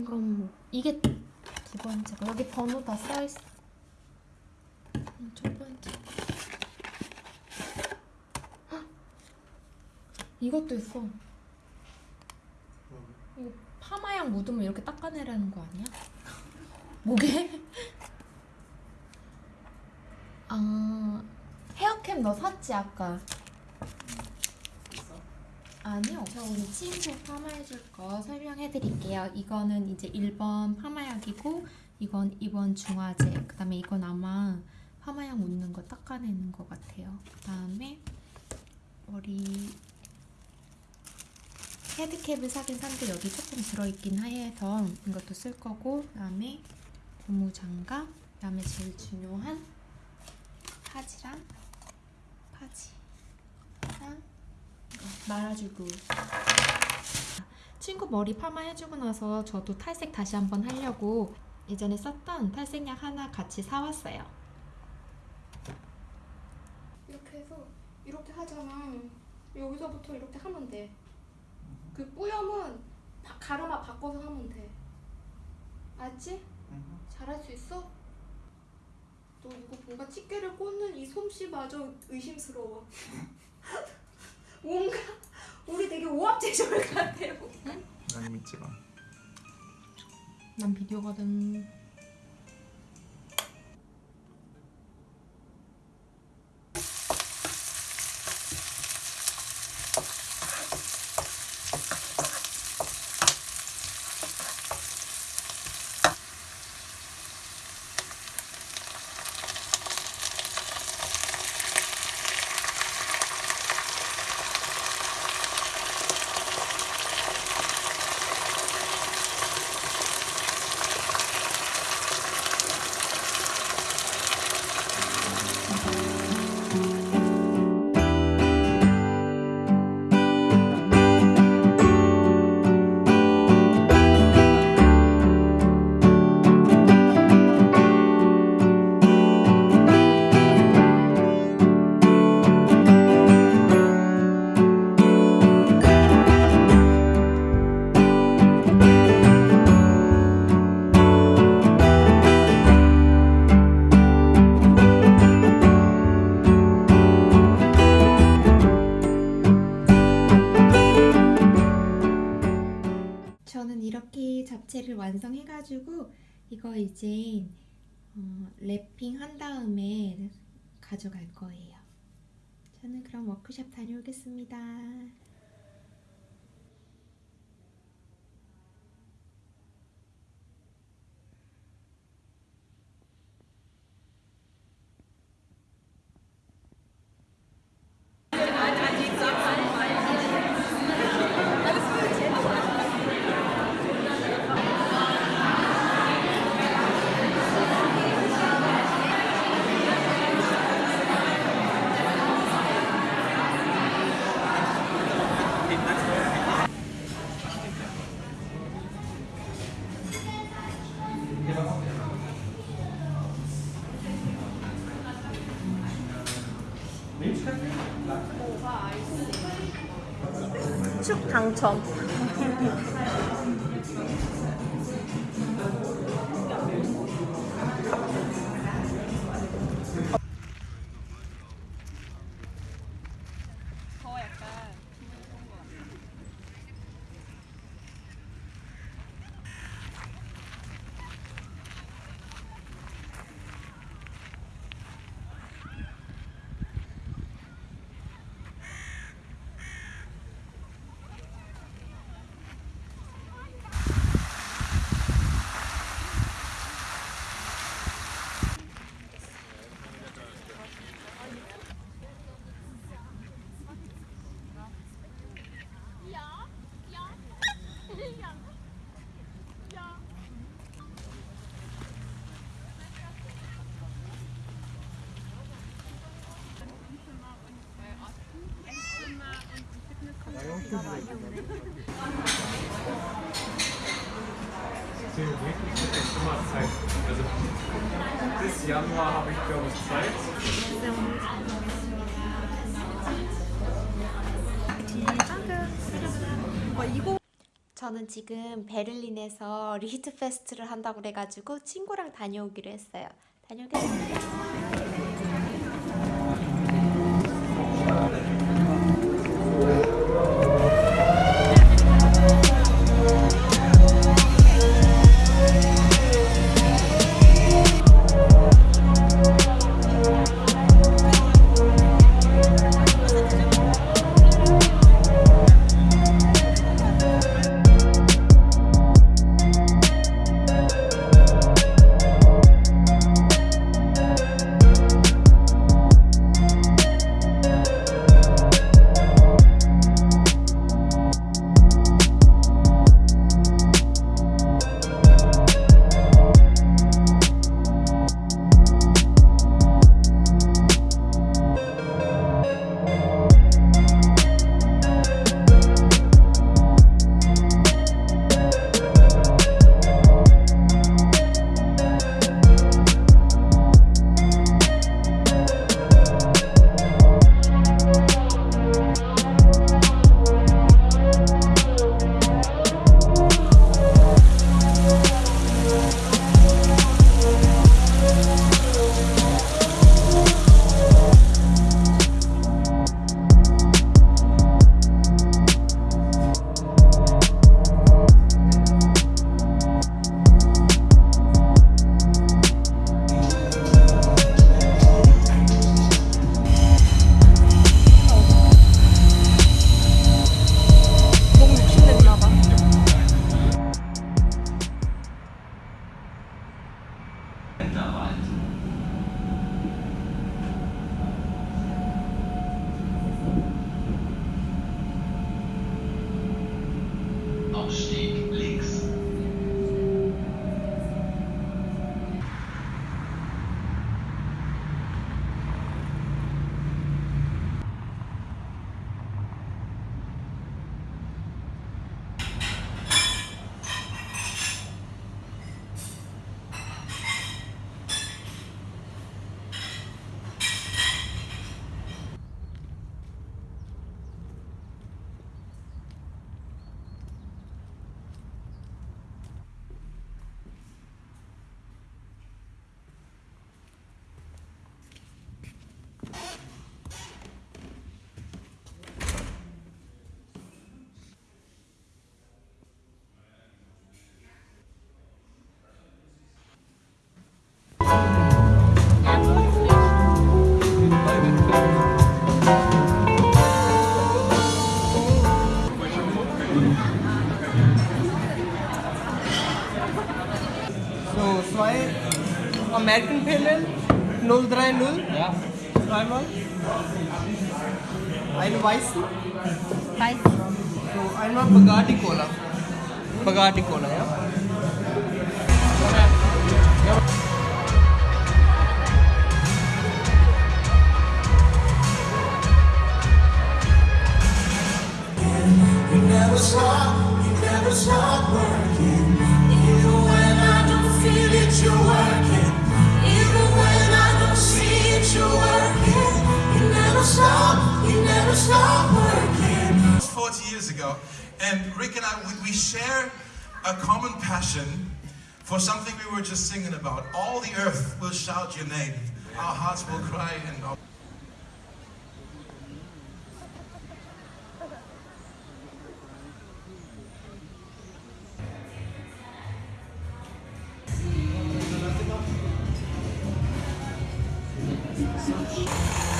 이건 뭐 이게 두 번째고 여기 번호 다 써있어 음, 첫 번째 헉! 이것도 있어 이거 파마약 묻으면 이렇게 닦아내라는 거 아니야? 뭐게? 아 헤어캡 너 샀지 아까 아니요. 저 우리 친구 파마해줄 거 설명해드릴게요. 이거는 이제 1번 파마약이고 이건 2번 중화제 그 다음에 이건 아마 파마약 묻는 거 닦아내는 것 같아요. 그 다음에 머리 헤드캡을 사긴 산데 여기 조금 들어있긴 해서 이것도 쓸 거고 그 다음에 고무장갑 그 다음에 제일 중요한 파지랑 파지랑 말아줄 룰 친구 머리 파마 해주고 나서 저도 탈색 다시 한번 하려고 예전에 썼던 탈색약 하나 같이 사왔어요 이렇게 해서 이렇게 하잖아. 여기서부터 이렇게 하면 돼. 그 뿌염은 바, 가르마 바꿔서 하면 돼. 알지? 잘할 수 있어? 너 이거 뭔가 집게를 꽂는 이 솜씨마저 의심스러워. 뭔가 우리 되게 오합제졸 같아요. 난 믿지 마 난 비디오거든 완성해가지고 이거 이제 어, 랩핑 한 다음에 가져갈 거예요. 저는 그럼 워크숍 다녀오겠습니다. Thompson. Deswegen wirklich ich jetzt immer Zeit. Also bis Januar habe ich glaube ich Zeit. 저는 지금 베를린에서 리히트 페스트를 한다고 그래가지고 친구랑 다녀오기로 했어요. 다녀오겠습니다. American Pale 030. Ja. Zweimal. Einen weißen. Weiß. So, einmal Bugatti Cola. Bugatti Cola, ja. You never stop, you never stop working. Even when I don't feel it, you're 40 years ago, and Rick and I, we, we share a common passion for something we were just singing about. All the earth will shout your name. Our hearts will cry and our 다늙